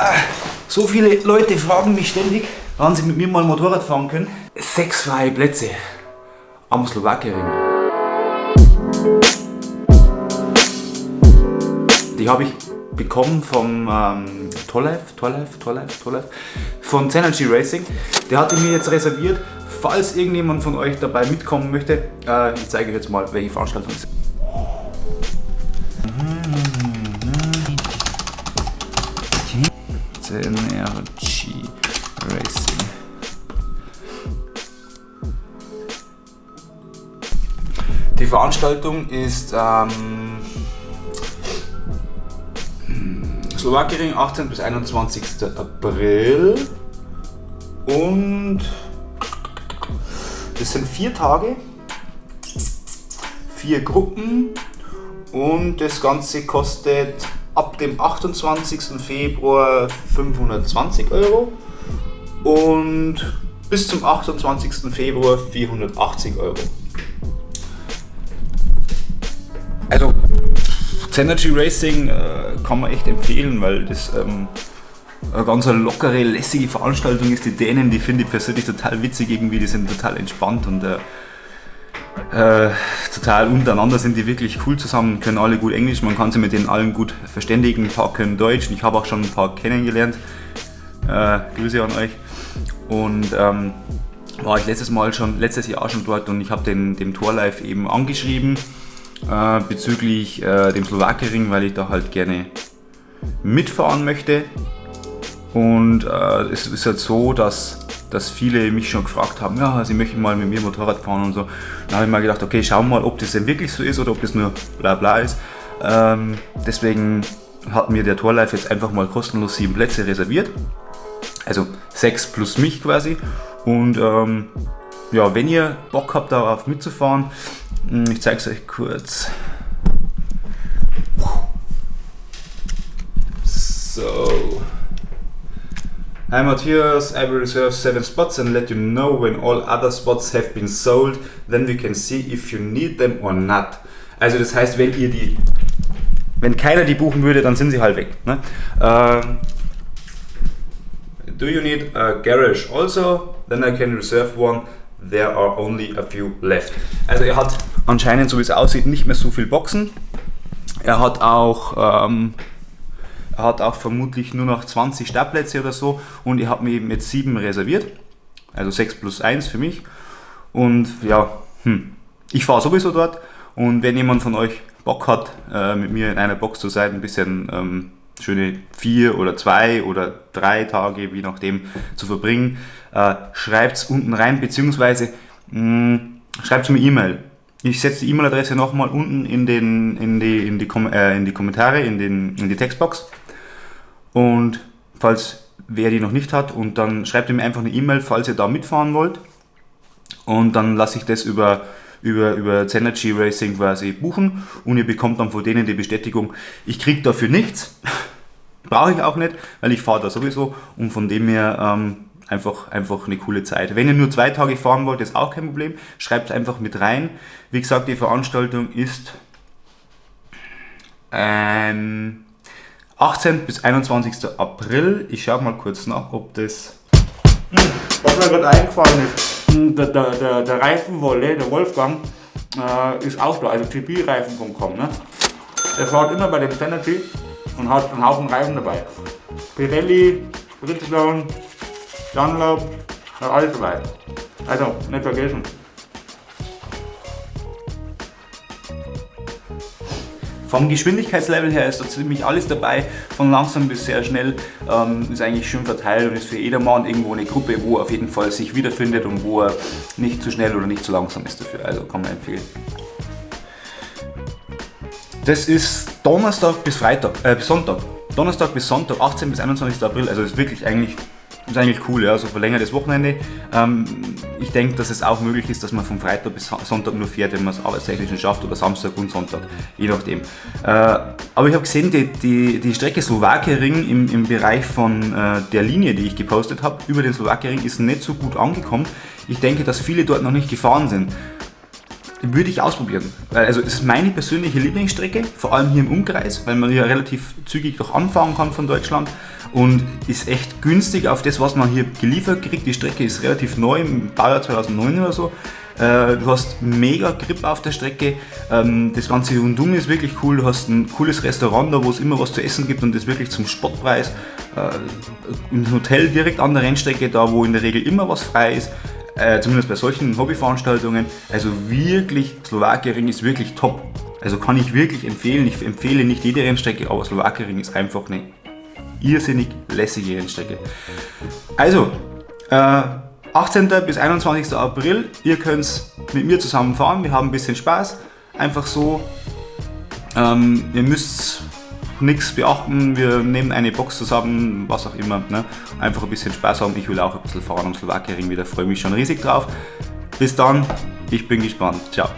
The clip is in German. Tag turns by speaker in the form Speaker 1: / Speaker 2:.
Speaker 1: Ah, so viele Leute fragen mich ständig, wann sie mit mir mal Motorrad fahren können. Sechs freie Plätze am Slowakiering. Die habe ich bekommen vom ähm, Torlife, Torlife, Torlife, Torlife, von Synergy Racing. Der hatte mir jetzt reserviert, falls irgendjemand von euch dabei mitkommen möchte. Äh, ich zeige euch jetzt mal, welche Veranstaltung es ist. Synergy Racing. Die Veranstaltung ist ähm, Slowakien 18 bis 21. April und das sind vier Tage, vier Gruppen und das Ganze kostet ab dem 28. Februar 520 Euro und bis zum 28. Februar 480 Euro. Also Synergy Racing äh, kann man echt empfehlen, weil das ähm, eine ganz lockere, lässige Veranstaltung ist. Die Dänen, die finde ich persönlich total witzig irgendwie, die sind total entspannt und äh, äh, total untereinander sind die wirklich cool zusammen, können alle gut Englisch, man kann sie mit denen allen gut verständigen, ein paar können Deutsch ich habe auch schon ein paar kennengelernt. Äh, Grüße an euch. Und ähm, war ich letztes Mal schon, letztes Jahr schon dort und ich habe den dem Torlife eben angeschrieben äh, bezüglich äh, dem Slowakiering, weil ich da halt gerne mitfahren möchte. Und äh, es ist halt so, dass, dass viele mich schon gefragt haben, ja, sie möchten mal mit mir Motorrad fahren und so. Dann habe ich mal gedacht, okay, schauen wir mal, ob das denn wirklich so ist oder ob das nur bla bla ist. Ähm, deswegen hat mir der Torlife jetzt einfach mal kostenlos sieben Plätze reserviert. Also sechs plus mich quasi. Und ähm, ja, wenn ihr Bock habt darauf mitzufahren, hm, ich zeige es euch kurz. So. Matthias, I will reserve 7 spots and let you know when all other spots have been sold, then we can see if you need them or not. Also das heißt, wenn ihr die, wenn keiner die buchen würde, dann sind sie halt weg. Ne? Um, do you need a garage also? Then I can reserve one. There are only a few left. Also er hat anscheinend, so wie es aussieht, nicht mehr so viel Boxen. Er hat auch, ähm, hat auch vermutlich nur noch 20 Startplätze oder so und ich habe mir eben jetzt 7 reserviert. Also 6 plus 1 für mich. Und ja, hm, ich fahre sowieso dort und wenn jemand von euch Bock hat, äh, mit mir in einer Box zu sein, ein bisschen ähm, schöne vier oder zwei oder drei Tage, wie nachdem, zu verbringen, äh, schreibt es unten rein, beziehungsweise schreibt es mir E-Mail. Ich setze die E-Mail-Adresse nochmal unten in, den, in, die, in, die, äh, in die Kommentare, in, den, in die Textbox. Und falls wer die noch nicht hat, und dann schreibt ihr mir einfach eine E-Mail, falls ihr da mitfahren wollt. Und dann lasse ich das über, über, über Zenergy Racing quasi buchen und ihr bekommt dann von denen die Bestätigung, ich kriege dafür nichts. Brauche ich auch nicht, weil ich fahre da sowieso und von dem her ähm, einfach, einfach eine coole Zeit. Wenn ihr nur zwei Tage fahren wollt, ist auch kein Problem. Schreibt einfach mit rein. Wie gesagt, die Veranstaltung ist ähm, 18. bis 21. April. Ich schaue mal kurz nach, ob das... Was mir gerade eingefallen ist, hm, der, der, der, der Reifenwolle, der Wolfgang, äh, ist auch da, also gpreifen.com. Ne? Der fährt immer bei dem Synergy und hat einen Haufen Reifen dabei. Pirelli, Bridgestone, Dunlop, alles dabei. Also, nicht vergessen. Vom Geschwindigkeitslevel her ist da ziemlich alles dabei, von langsam bis sehr schnell, ähm, ist eigentlich schön verteilt und ist für jedermann irgendwo eine Gruppe, wo er auf jeden Fall sich wiederfindet und wo er nicht zu schnell oder nicht zu langsam ist dafür, also kann man empfehlen. Das ist Donnerstag bis Freitag, äh, bis Sonntag. Donnerstag bis Sonntag, 18 bis 21. April, also ist wirklich eigentlich ist eigentlich cool, ja, so verlängertes Wochenende. Ähm, ich denke, dass es auch möglich ist, dass man von Freitag bis Sonntag nur fährt, wenn man es arbeitstechnisch schafft oder Samstag und Sonntag, je nachdem. Äh, aber ich habe gesehen, die, die, die Strecke Slowakiering im, im Bereich von äh, der Linie, die ich gepostet habe, über den Slowakiering ist nicht so gut angekommen. Ich denke, dass viele dort noch nicht gefahren sind. würde ich ausprobieren. Also es ist meine persönliche Lieblingsstrecke, vor allem hier im Umkreis, weil man ja relativ zügig auch anfahren kann von Deutschland und ist echt günstig auf das, was man hier geliefert kriegt. Die Strecke ist relativ neu, im Baujahr 2009 oder so. Äh, du hast mega Grip auf der Strecke. Ähm, das ganze rundum ist wirklich cool. Du hast ein cooles Restaurant da, wo es immer was zu essen gibt und das wirklich zum Spottpreis. Äh, ein Hotel direkt an der Rennstrecke, da wo in der Regel immer was frei ist. Äh, zumindest bei solchen Hobbyveranstaltungen. Also wirklich, Slowakiering ist wirklich top. Also kann ich wirklich empfehlen. Ich empfehle nicht jede Rennstrecke, aber Slowakiering ist einfach eine irrsinnig lässige Rennstrecke. Also, äh, 18. bis 21. April, ihr könnt mit mir zusammen fahren, wir haben ein bisschen Spaß, einfach so. Ähm, ihr müsst nichts beachten, wir nehmen eine Box zusammen, was auch immer. Ne? Einfach ein bisschen Spaß haben, ich will auch ein bisschen fahren am Slowakiering wieder, freue mich schon riesig drauf. Bis dann, ich bin gespannt, ciao.